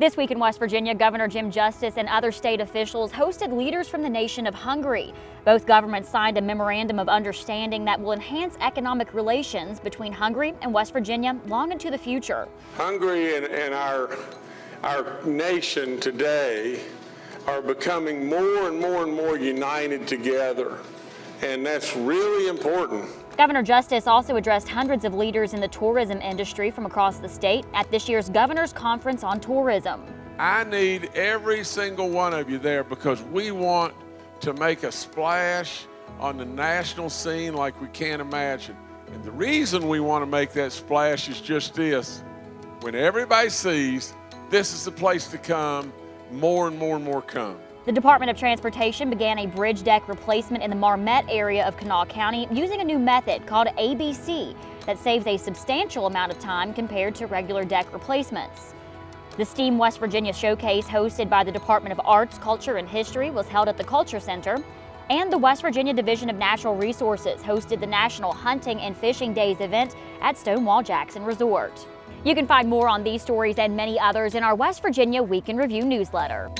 This week in West Virginia, Governor Jim Justice and other state officials hosted leaders from the nation of Hungary. Both governments signed a memorandum of understanding that will enhance economic relations between Hungary and West Virginia long into the future. Hungary and, and our, our nation today are becoming more and more and more united together, and that's really important. Governor Justice also addressed hundreds of leaders in the tourism industry from across the state at this year's Governor's Conference on Tourism. I need every single one of you there because we want to make a splash on the national scene like we can't imagine. And the reason we want to make that splash is just this. When everybody sees this is the place to come, more and more and more come. The Department of Transportation began a bridge deck replacement in the Marmet area of Kanawha County using a new method called ABC that saves a substantial amount of time compared to regular deck replacements. The STEAM West Virginia Showcase hosted by the Department of Arts, Culture, and History was held at the Culture Center, and the West Virginia Division of Natural Resources hosted the National Hunting and Fishing Days event at Stonewall Jackson Resort. You can find more on these stories and many others in our West Virginia Week in Review newsletter.